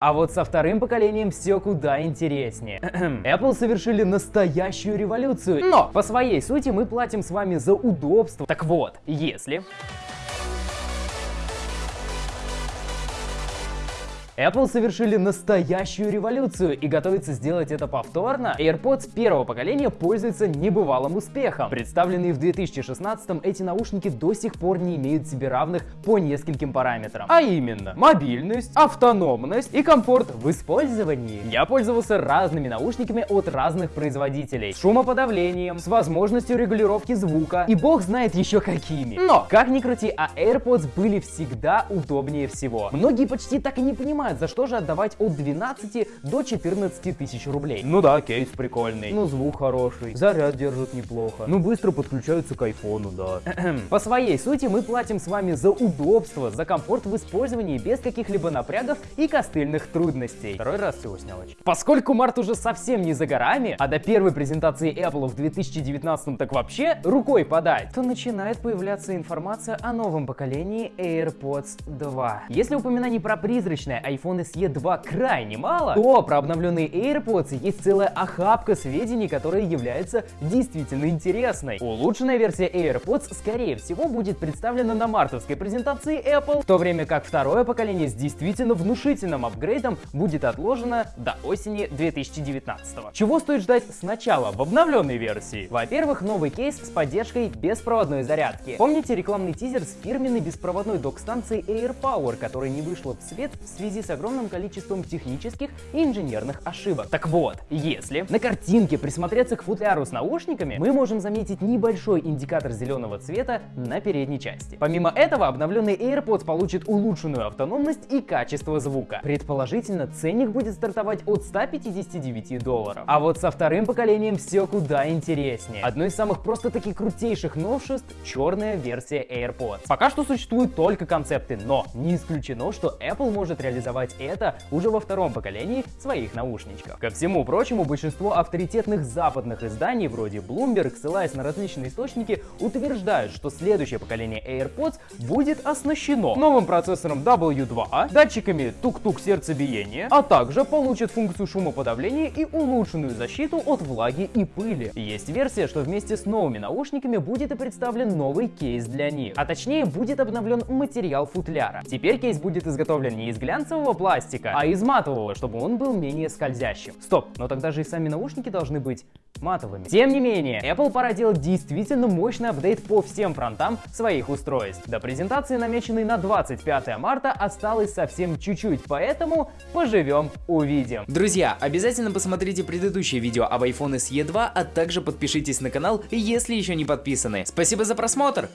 А вот со вторым поколением все куда интереснее. Apple совершили настоящую революцию, но по своей сути мы платим с вами за удобство. Так вот, если... Apple совершили настоящую революцию и готовится сделать это повторно. AirPods первого поколения пользуются небывалым успехом. Представленные в 2016 эти наушники до сих пор не имеют себе равных по нескольким параметрам. А именно, мобильность, автономность и комфорт в использовании. Я пользовался разными наушниками от разных производителей. С шумоподавлением, с возможностью регулировки звука и бог знает еще какими. Но, как ни крути, а AirPods были всегда удобнее всего. Многие почти так и не понимают, понимают, за что же отдавать от 12 до 14 тысяч рублей. Ну да, кейс прикольный, ну звук хороший, заряд держит неплохо, ну быстро подключаются к айфону, да. По своей сути мы платим с вами за удобство, за комфорт в использовании без каких-либо напрягов и костыльных трудностей. Второй раз всего снял очки. Поскольку март уже совсем не за горами, а до первой презентации Apple в 2019 так вообще рукой подать, то начинает появляться информация о новом поколении AirPods 2. Если упоминаний про призрачное iPhone SE 2 крайне мало, то про обновленные AirPods есть целая охапка сведений, которая является действительно интересной. Улучшенная версия AirPods, скорее всего, будет представлена на мартовской презентации Apple, в то время как второе поколение с действительно внушительным апгрейдом будет отложено до осени 2019. Чего стоит ждать сначала в обновленной версии? Во-первых, новый кейс с поддержкой беспроводной зарядки. Помните рекламный тизер с фирменной беспроводной док-станцией AirPower, которая не вышла в свет в связи с с огромным количеством технических и инженерных ошибок. Так вот, если на картинке присмотреться к футляру с наушниками, мы можем заметить небольшой индикатор зеленого цвета на передней части. Помимо этого, обновленный AirPods получит улучшенную автономность и качество звука. Предположительно, ценник будет стартовать от 159 долларов. А вот со вторым поколением все куда интереснее. Одно из самых просто-таки крутейших новшеств — черная версия AirPods. Пока что существуют только концепты, но не исключено, что Apple может реализовать реализовать это уже во втором поколении своих наушничков. Ко всему прочему, большинство авторитетных западных изданий, вроде Bloomberg, ссылаясь на различные источники, утверждают, что следующее поколение AirPods будет оснащено новым процессором W2, датчиками тук-тук сердцебиения, а также получит функцию шумоподавления и улучшенную защиту от влаги и пыли. Есть версия, что вместе с новыми наушниками будет и представлен новый кейс для них, а точнее будет обновлен материал футляра. Теперь кейс будет изготовлен не из глянцевого матового пластика, а из матового, чтобы он был менее скользящим. Стоп, но тогда же и сами наушники должны быть матовыми. Тем не менее, Apple пора делать действительно мощный апдейт по всем фронтам своих устройств. До презентации, намеченной на 25 марта, осталось совсем чуть-чуть, поэтому поживем увидим. Друзья, обязательно посмотрите предыдущее видео об iPhone SE 2, а также подпишитесь на канал, если еще не подписаны. Спасибо за просмотр!